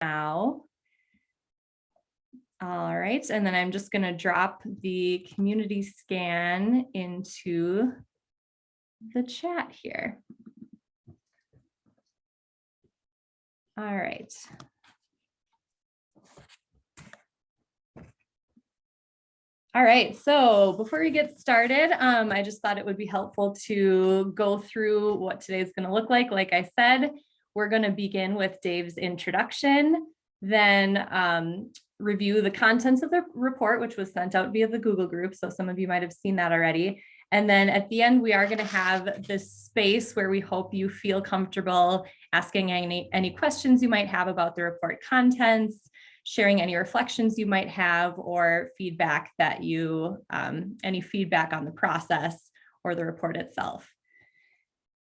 now. All right, and then I'm just going to drop the community scan into the chat here. All right. All right, so before we get started, um, I just thought it would be helpful to go through what today's going to look like. Like I said, we're going to begin with Dave's introduction, then um, review the contents of the report, which was sent out via the Google group. So some of you might have seen that already. And then at the end, we are going to have this space where we hope you feel comfortable asking any, any questions you might have about the report contents, sharing any reflections you might have or feedback that you, um, any feedback on the process or the report itself.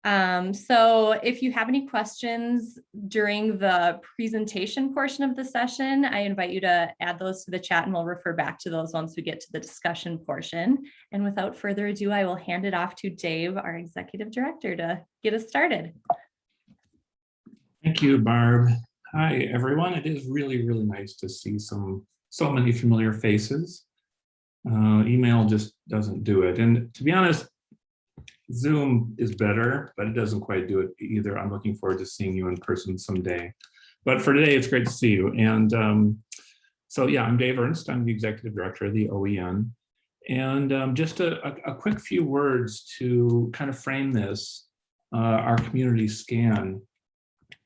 Um, so if you have any questions during the presentation portion of the session, I invite you to add those to the chat and we'll refer back to those once we get to the discussion portion. And without further ado, I will hand it off to Dave, our executive director, to get us started. Thank you, Barb. Hi, everyone. It is really, really nice to see some so many familiar faces. Uh, email just doesn't do it. And to be honest, Zoom is better, but it doesn't quite do it either. I'm looking forward to seeing you in person someday. But for today, it's great to see you. And um, so, yeah, I'm Dave Ernst. I'm the executive director of the OEN. And um, just a, a, a, quick few words to kind of frame this, uh, our community scan.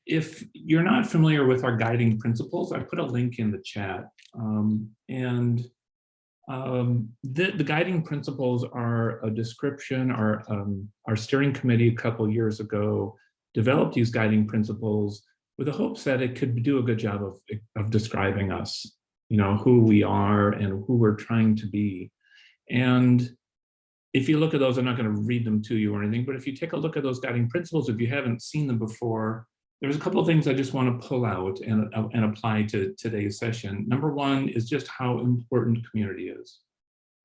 If you're not familiar with our guiding principles, I put a link in the chat. Um, and um, the, the, guiding principles are a description, our, um, our steering committee a couple years ago developed these guiding principles with the hopes that it could do a good job of, of describing us, you know, who we are and who we're trying to be. And if you look at those, I'm not going to read them to you or anything, but if you take a look at those guiding principles, if you haven't seen them before, there's a couple of things I just want to pull out and, uh, and apply to today's session. Number one is just how important community is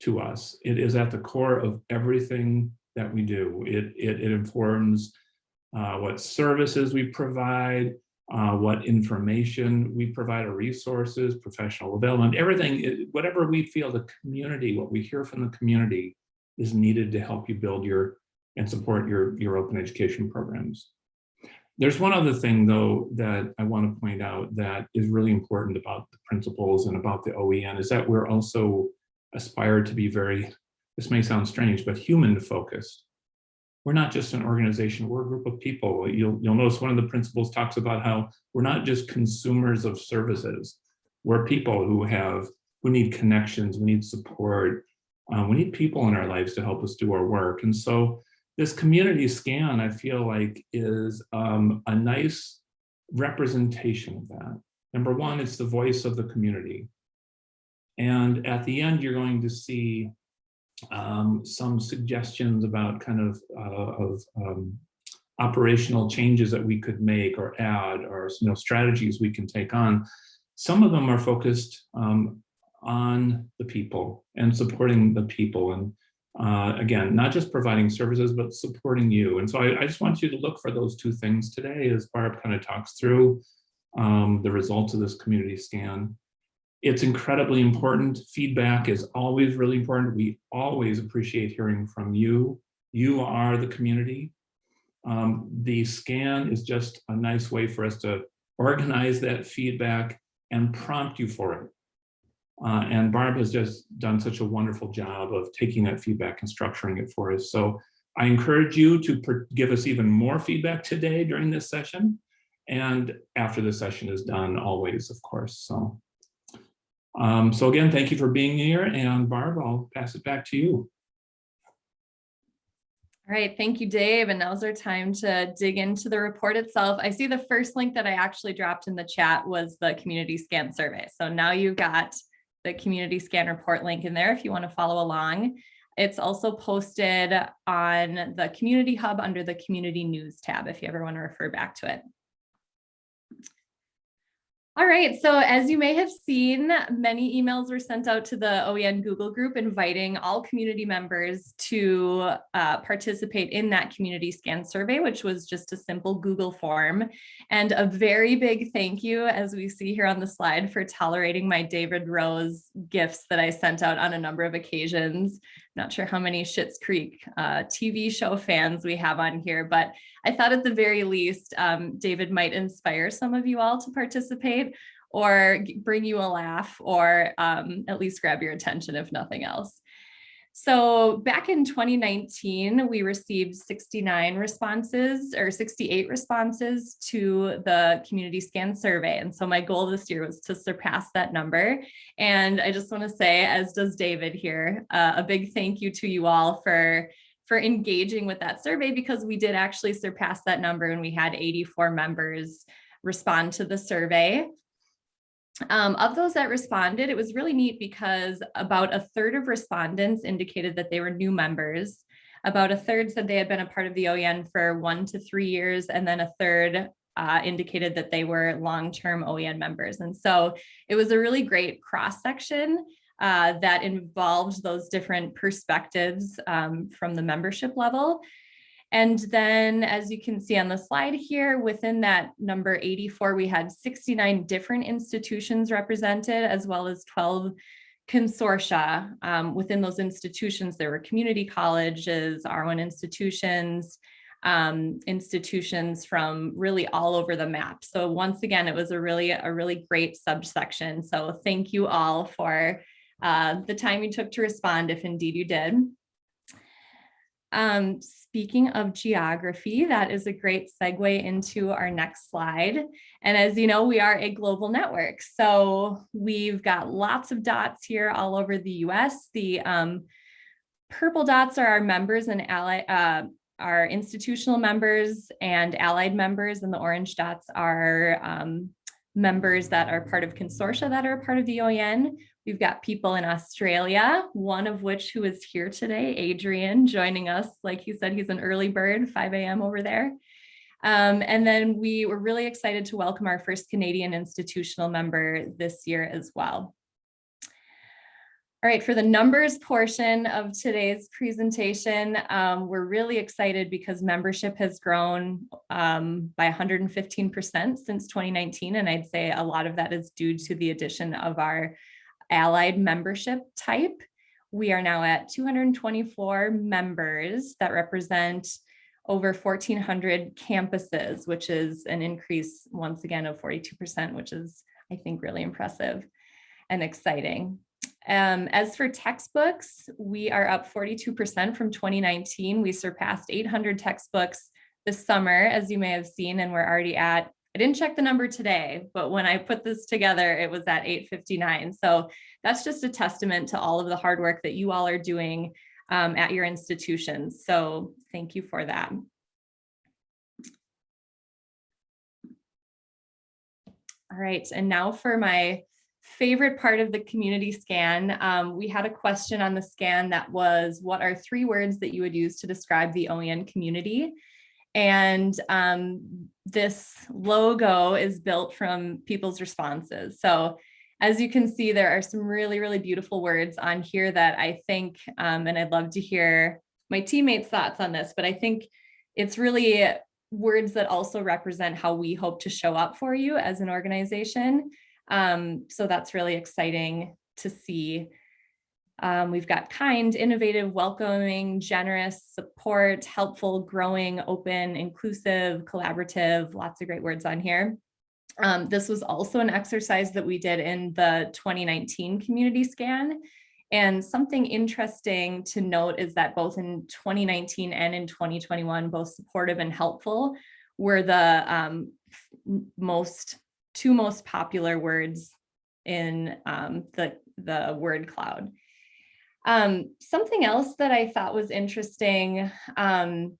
to us. It is at the core of everything that we do. It, it, it informs uh, what services we provide, uh, what information we provide, our resources, professional development, everything, whatever we feel the community, what we hear from the community is needed to help you build your and support your, your open education programs. There's one other thing, though, that I want to point out that is really important about the principles and about the OEN is that we're also aspired to be very, this may sound strange, but human focused. We're not just an organization, we're a group of people. You'll, you'll notice one of the principles talks about how we're not just consumers of services. We're people who have, who need connections, we need support, um, we need people in our lives to help us do our work. And so this community scan, I feel like, is um, a nice representation of that. Number one, it's the voice of the community. And at the end, you're going to see um, some suggestions about kind of, uh, of um, operational changes that we could make or add or you know, strategies we can take on. Some of them are focused um, on the people and supporting the people. And uh, again, not just providing services, but supporting you. And so I, I, just want you to look for those two things today as Barb kind of talks through um, the results of this community scan. It's incredibly important. Feedback is always really important. We always appreciate hearing from you. You are the community. Um, the scan is just a nice way for us to organize that feedback and prompt you for it. Uh, and Barb has just done such a wonderful job of taking that feedback and structuring it for us. So I encourage you to give us even more feedback today during this session and after the session is done always, of course. So, um, so again, thank you for being here and Barb, I'll pass it back to you. All right, thank you, Dave. And now's our time to dig into the report itself. I see the first link that I actually dropped in the chat was the community scan survey. So now you've got the community scan report link in there if you want to follow along. It's also posted on the community hub under the community news tab if you ever want to refer back to it. All right, so as you may have seen, many emails were sent out to the OEN Google group inviting all community members to uh, participate in that community scan survey, which was just a simple Google form. And a very big thank you, as we see here on the slide, for tolerating my David Rose gifts that I sent out on a number of occasions. Not sure how many Schitt's Creek uh, TV show fans we have on here, but I thought at the very least, um, David might inspire some of you all to participate or bring you a laugh or um, at least grab your attention if nothing else. So back in 2019, we received 69 responses or 68 responses to the community scan survey. And so my goal this year was to surpass that number. And I just want to say, as does David here, uh, a big thank you to you all for for engaging with that survey because we did actually surpass that number and we had 84 members respond to the survey. Um, of those that responded, it was really neat because about a third of respondents indicated that they were new members. About a third said they had been a part of the OEN for one to three years, and then a third uh, indicated that they were long-term OEN members. And so it was a really great cross-section uh, that involved those different perspectives um, from the membership level. And then as you can see on the slide here, within that number 84, we had 69 different institutions represented as well as 12 consortia. Um, within those institutions, there were community colleges, R1 institutions, um, institutions from really all over the map. So once again, it was a really, a really great subsection. So thank you all for uh, the time you took to respond, if indeed you did. Um, speaking of geography, that is a great segue into our next slide. And as you know, we are a global network. So we've got lots of dots here all over the US. The um, purple dots are our members and ally, uh, our institutional members and allied members, and the orange dots are um, members that are part of consortia that are part of the OEN. We've got people in Australia, one of which who is here today, Adrian, joining us. Like he said, he's an early bird, 5 a.m. over there. Um, and then we were really excited to welcome our first Canadian institutional member this year as well. All right, for the numbers portion of today's presentation, um, we're really excited because membership has grown um, by 115% since 2019. And I'd say a lot of that is due to the addition of our allied membership type. We are now at 224 members that represent over 1,400 campuses, which is an increase once again of 42%, which is, I think, really impressive and exciting. Um, as for textbooks, we are up 42% from 2019. We surpassed 800 textbooks this summer, as you may have seen, and we're already at I didn't check the number today, but when I put this together, it was at 859. So that's just a testament to all of the hard work that you all are doing um, at your institutions. So thank you for that. All right, and now for my favorite part of the community scan, um, we had a question on the scan that was, what are three words that you would use to describe the OEN community? And um, this logo is built from people's responses. So as you can see, there are some really, really beautiful words on here that I think, um, and I'd love to hear my teammates' thoughts on this, but I think it's really words that also represent how we hope to show up for you as an organization. Um, so that's really exciting to see. Um, we've got kind, innovative, welcoming, generous, support, helpful, growing, open, inclusive, collaborative, lots of great words on here. Um, this was also an exercise that we did in the 2019 community scan. And something interesting to note is that both in 2019 and in 2021, both supportive and helpful were the um, most two most popular words in um, the, the word cloud. Um, something else that I thought was interesting um,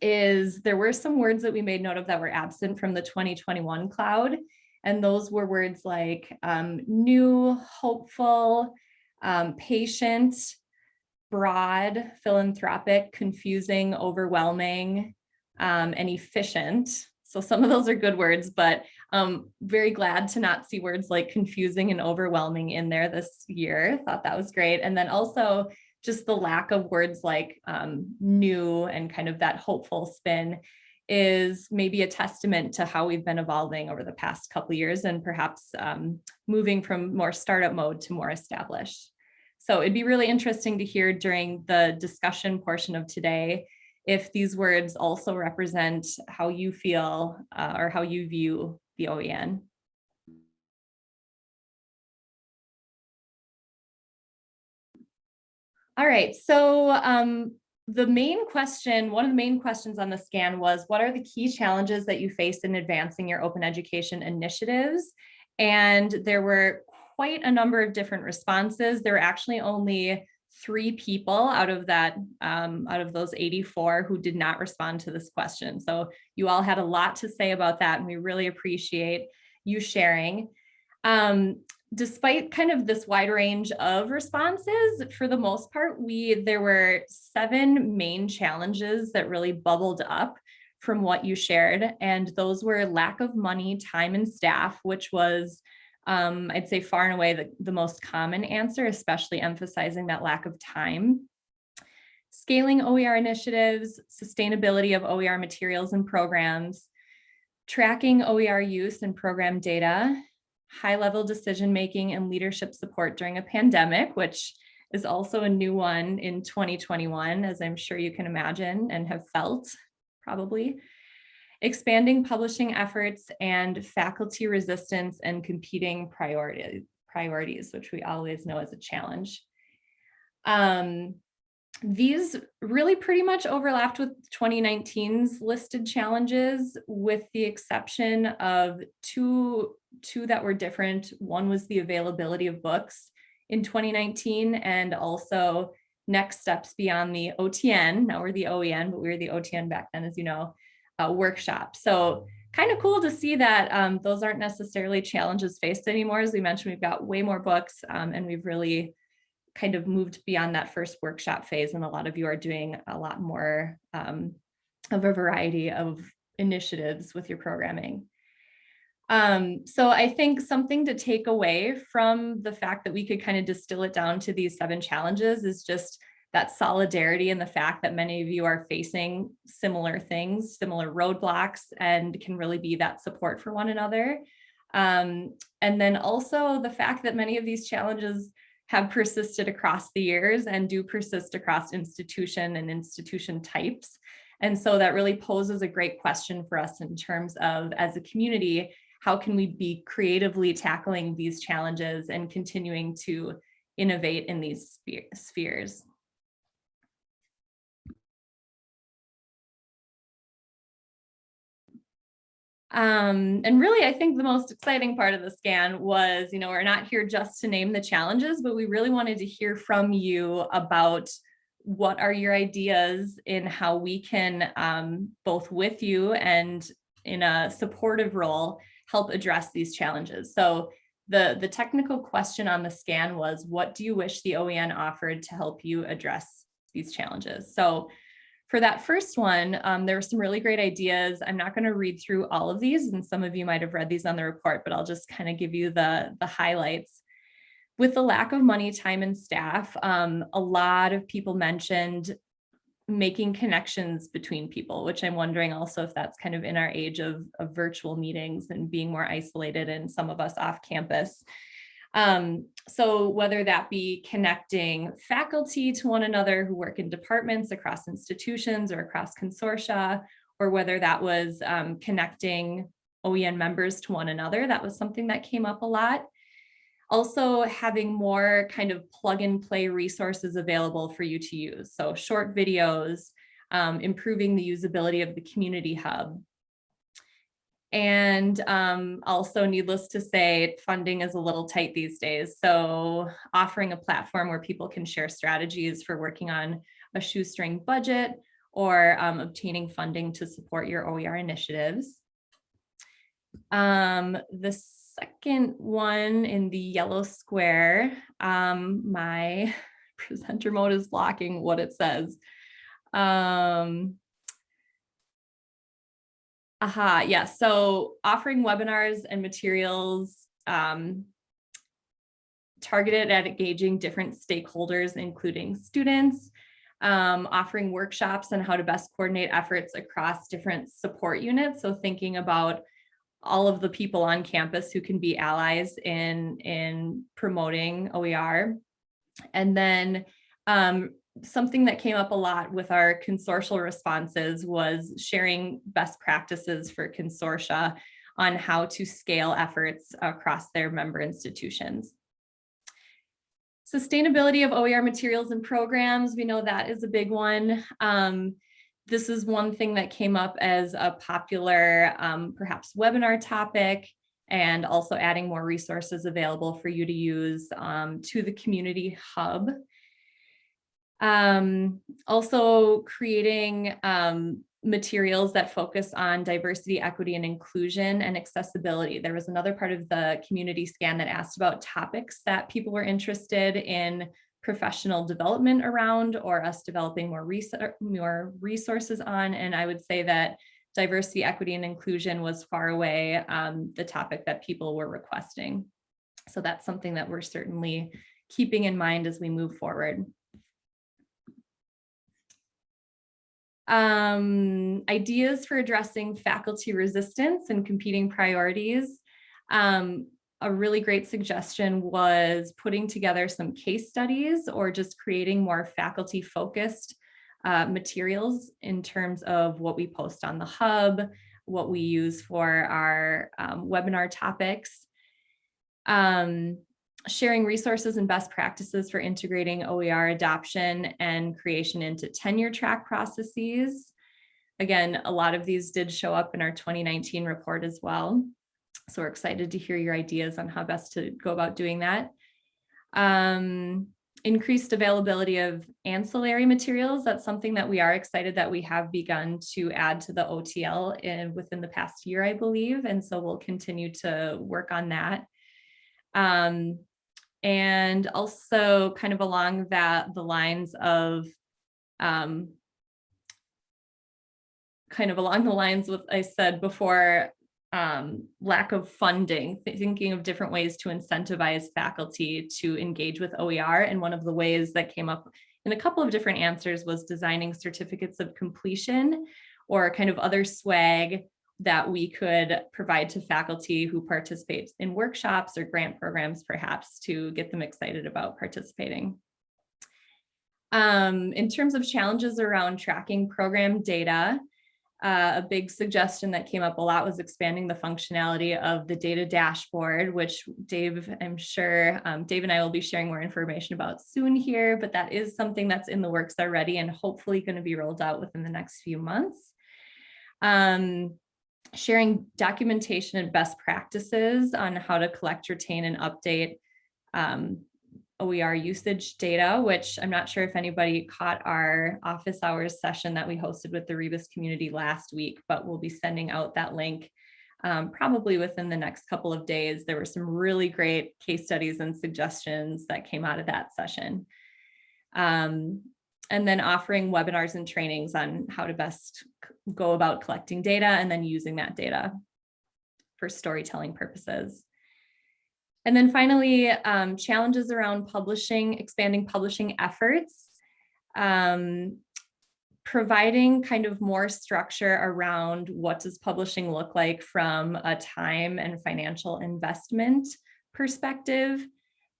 is there were some words that we made note of that were absent from the 2021 cloud. And those were words like um, new, hopeful, um, patient, broad, philanthropic, confusing, overwhelming, um, and efficient. So some of those are good words, but Um, very glad to not see words like confusing and overwhelming in there this year. Thought that was great. And then also just the lack of words like um, new and kind of that hopeful spin is maybe a testament to how we've been evolving over the past couple years and perhaps um, moving from more startup mode to more established. So it'd be really interesting to hear during the discussion portion of today if these words also represent how you feel uh, or how you view the OEN. All right, so um, the main question, one of the main questions on the scan was, what are the key challenges that you face in advancing your open education initiatives? And there were quite a number of different responses. There were actually only three people out of that, um, out of those 84 who did not respond to this question. So you all had a lot to say about that and we really appreciate you sharing. Um, despite kind of this wide range of responses, for the most part, we there were seven main challenges that really bubbled up from what you shared. And those were lack of money, time and staff, which was um, I'd say far and away the, the most common answer, especially emphasizing that lack of time. Scaling OER initiatives, sustainability of OER materials and programs, tracking OER use and program data, high-level decision-making and leadership support during a pandemic, which is also a new one in 2021, as I'm sure you can imagine and have felt probably. Expanding publishing efforts and faculty resistance and competing priority, priorities, which we always know is a challenge. Um, these really pretty much overlapped with 2019's listed challenges with the exception of two, two that were different. One was the availability of books in 2019 and also next steps beyond the OTN. Now we're the OEN, but we were the OTN back then, as you know, uh, workshop. So kind of cool to see that um, those aren't necessarily challenges faced anymore. As we mentioned, we've got way more books um, and we've really kind of moved beyond that first workshop phase and a lot of you are doing a lot more um, of a variety of initiatives with your programming. Um, so I think something to take away from the fact that we could kind of distill it down to these seven challenges is just that solidarity and the fact that many of you are facing similar things, similar roadblocks, and can really be that support for one another. Um, and then also the fact that many of these challenges have persisted across the years and do persist across institution and institution types. And so that really poses a great question for us in terms of as a community, how can we be creatively tackling these challenges and continuing to innovate in these spheres? Um, and really, I think the most exciting part of the scan was, you know, we're not here just to name the challenges, but we really wanted to hear from you about what are your ideas in how we can, um, both with you and in a supportive role, help address these challenges. So the, the technical question on the scan was, what do you wish the OEN offered to help you address these challenges? So for that first one, um, there were some really great ideas. I'm not going to read through all of these, and some of you might have read these on the report, but I'll just kind of give you the, the highlights. With the lack of money, time, and staff, um, a lot of people mentioned making connections between people, which I'm wondering also if that's kind of in our age of, of virtual meetings and being more isolated and some of us off campus. Um, so whether that be connecting faculty to one another who work in departments across institutions or across consortia, or whether that was um, connecting OEN members to one another, that was something that came up a lot. Also having more kind of plug and play resources available for you to use. So short videos, um, improving the usability of the community hub, and um, also needless to say, funding is a little tight these days. So offering a platform where people can share strategies for working on a shoestring budget or um, obtaining funding to support your OER initiatives. Um, the second one in the yellow square, um, my presenter mode is blocking what it says. Um, Aha, yeah. So offering webinars and materials um, targeted at engaging different stakeholders, including students, um, offering workshops on how to best coordinate efforts across different support units. So thinking about all of the people on campus who can be allies in, in promoting OER. And then um, something that came up a lot with our consortial responses was sharing best practices for consortia on how to scale efforts across their member institutions. Sustainability of OER materials and programs, we know that is a big one. Um, this is one thing that came up as a popular, um, perhaps webinar topic, and also adding more resources available for you to use um, to the community hub. Um, also creating um, materials that focus on diversity, equity, and inclusion and accessibility. There was another part of the community scan that asked about topics that people were interested in professional development around or us developing more, more resources on. And I would say that diversity, equity, and inclusion was far away um, the topic that people were requesting. So that's something that we're certainly keeping in mind as we move forward. Um, ideas for addressing faculty resistance and competing priorities. Um, a really great suggestion was putting together some case studies or just creating more faculty focused uh, materials in terms of what we post on the hub, what we use for our um, webinar topics. Um, sharing resources and best practices for integrating OER adoption and creation into tenure track processes. Again, a lot of these did show up in our 2019 report as well. So we're excited to hear your ideas on how best to go about doing that. Um, increased availability of ancillary materials. That's something that we are excited that we have begun to add to the OTL in, within the past year, I believe. And so we'll continue to work on that. Um, and also kind of along that, the lines of um, kind of along the lines with I said before, um, lack of funding, thinking of different ways to incentivize faculty to engage with OER. And one of the ways that came up in a couple of different answers was designing certificates of completion or kind of other swag that we could provide to faculty who participate in workshops or grant programs, perhaps to get them excited about participating. Um, in terms of challenges around tracking program data, uh, a big suggestion that came up a lot was expanding the functionality of the data dashboard, which Dave, I'm sure um, Dave and I will be sharing more information about soon here, but that is something that's in the works already and hopefully going to be rolled out within the next few months. Um, sharing documentation and best practices on how to collect, retain, and update um, OER usage data, which I'm not sure if anybody caught our office hours session that we hosted with the Rebus community last week, but we'll be sending out that link um, probably within the next couple of days. There were some really great case studies and suggestions that came out of that session. Um, and then offering webinars and trainings on how to best go about collecting data and then using that data for storytelling purposes. And then finally, um, challenges around publishing, expanding publishing efforts, um, providing kind of more structure around what does publishing look like from a time and financial investment perspective,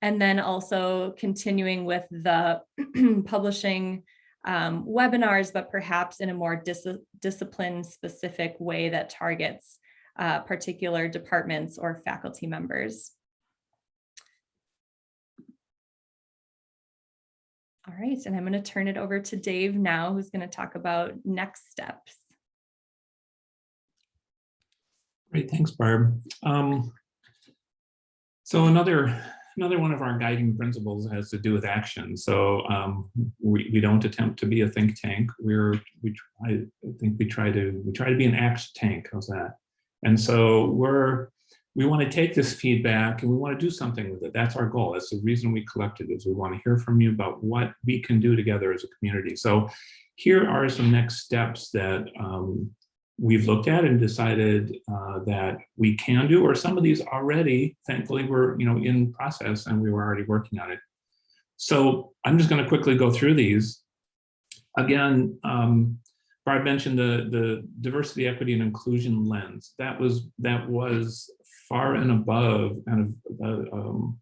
and then also continuing with the publishing um, webinars, but perhaps in a more dis discipline specific way that targets uh, particular departments or faculty members. All right, and I'm going to turn it over to Dave now, who's going to talk about next steps. Great, thanks, Barb. Um, so another another one of our guiding principles has to do with action. So um, we, we don't attempt to be a think tank. We're we try, I think we try to we try to be an act tank. How's that? And so we're we want to take this feedback and we want to do something with it. That's our goal. That's the reason we collected is we want to hear from you about what we can do together as a community. So here are some next steps that um, we've looked at and decided uh, that we can do, or some of these already, thankfully, were you know in process and we were already working on it. So I'm just going to quickly go through these. Again, um, Barb mentioned the the diversity, equity, and inclusion lens. That was that was far and above kind of uh, um,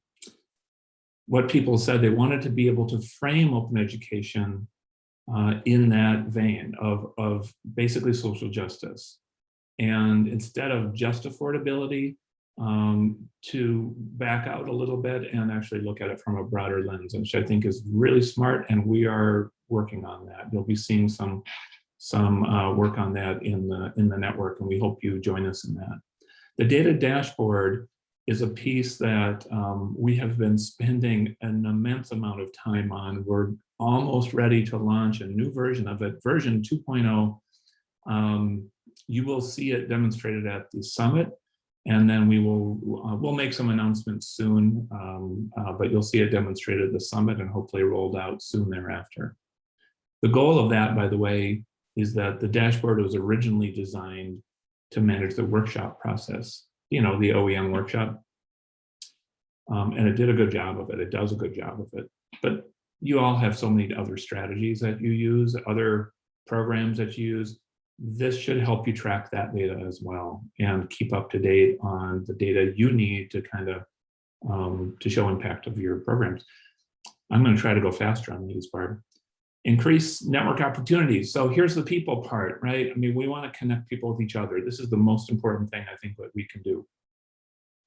what people said they wanted to be able to frame open education uh, in that vein of, of basically social justice. And instead of just affordability, um, to back out a little bit and actually look at it from a broader lens, which I think is really smart. And we are working on that. You'll be seeing some some uh, work on that in the in the network, and we hope you join us in that. The data dashboard is a piece that um, we have been spending an immense amount of time on. We're almost ready to launch a new version of it, version 2.0. Um, you will see it demonstrated at the summit, and then we will uh, we'll make some announcements soon, um, uh, but you'll see it demonstrated at the summit and hopefully rolled out soon thereafter. The goal of that, by the way, is that the dashboard was originally designed to manage the workshop process, you know, the OEN workshop. Um, and it did a good job of it. It does a good job of it. But you all have so many other strategies that you use, other programs that you use. This should help you track that data as well and keep up to date on the data you need to kind of um, to show impact of your programs. I'm going to try to go faster on these, Barb. Increase network opportunities. So here's the people part, right? I mean, we want to connect people with each other. This is the most important thing I think that we can do.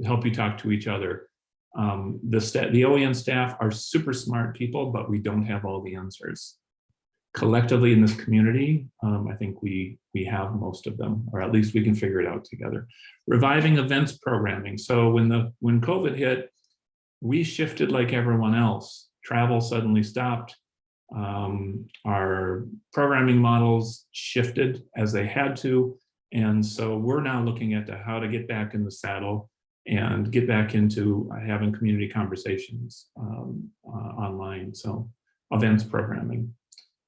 To help you talk to each other. Um, the, the OEN staff are super smart people, but we don't have all the answers. Collectively in this community, um, I think we, we have most of them, or at least we can figure it out together. Reviving events programming. So when, the, when COVID hit, we shifted like everyone else. Travel suddenly stopped. Um, our programming models shifted as they had to. And so we're now looking at how to get back in the saddle and get back into having community conversations um, uh, online. So events programming,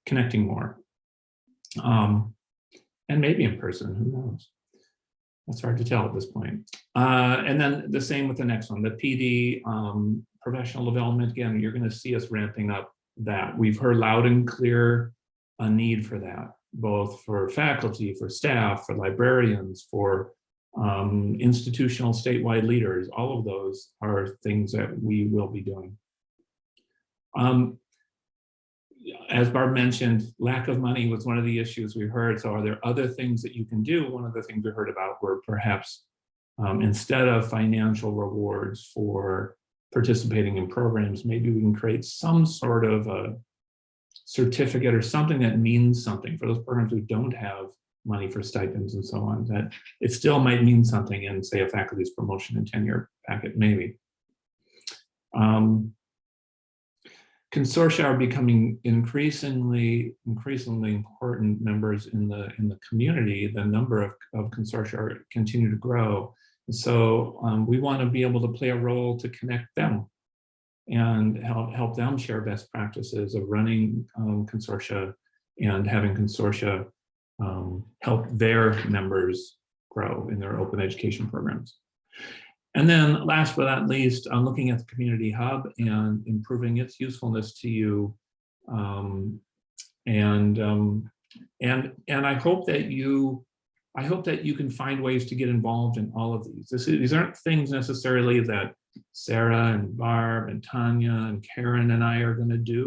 connecting more, um, and maybe in person, who knows? That's hard to tell at this point. Uh, and then the same with the next one, the PD um, professional development. Again, you're going to see us ramping up that. We've heard loud and clear a need for that, both for faculty, for staff, for librarians, for um, institutional statewide leaders, all of those are things that we will be doing. Um, as Barb mentioned, lack of money was one of the issues we heard. So are there other things that you can do? One of the things we heard about were perhaps um, instead of financial rewards for participating in programs, maybe we can create some sort of a certificate or something that means something for those programs who don't have money for stipends and so on, that it still might mean something in, say, a faculty's promotion and tenure packet, maybe. Um, consortia are becoming increasingly, increasingly important members in the in the community. The number of, of consortia are, continue to grow. And so um, we want to be able to play a role to connect them and help, help them share best practices of running um, consortia and having consortia um, help their members grow in their open education programs. And then last but not least, I'm looking at the community hub and improving its usefulness to you. Um, and, um, and, and I hope that you, I hope that you can find ways to get involved in all of these. This, these aren't things necessarily that Sarah and Barb and Tanya and Karen and I are going to do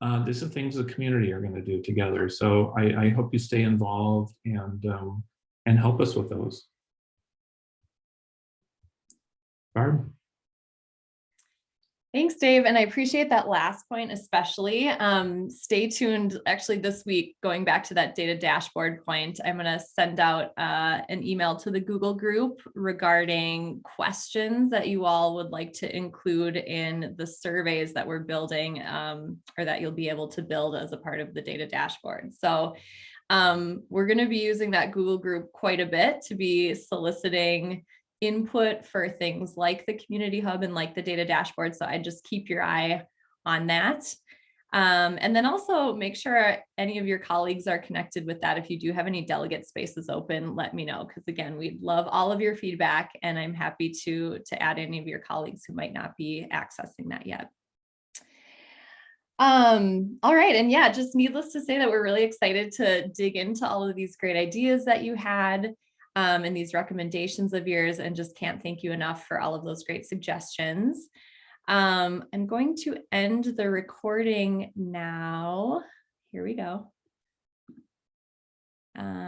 uh, these are things the community are going to do together. So I, I hope you stay involved and um, and help us with those. Barb? Thanks, Dave. And I appreciate that last point, especially. Um, stay tuned. Actually, this week, going back to that data dashboard point, I'm going to send out uh, an email to the Google group regarding questions that you all would like to include in the surveys that we're building um, or that you'll be able to build as a part of the data dashboard. So um, we're going to be using that Google group quite a bit to be soliciting input for things like the community hub and like the data dashboard. So I just keep your eye on that. Um, and then also make sure any of your colleagues are connected with that. If you do have any delegate spaces open, let me know. Because again, we'd love all of your feedback and I'm happy to, to add any of your colleagues who might not be accessing that yet. Um, all right. And yeah, just needless to say that we're really excited to dig into all of these great ideas that you had um, and these recommendations of yours and just can't thank you enough for all of those great suggestions. Um, I'm going to end the recording now. Here we go. Um,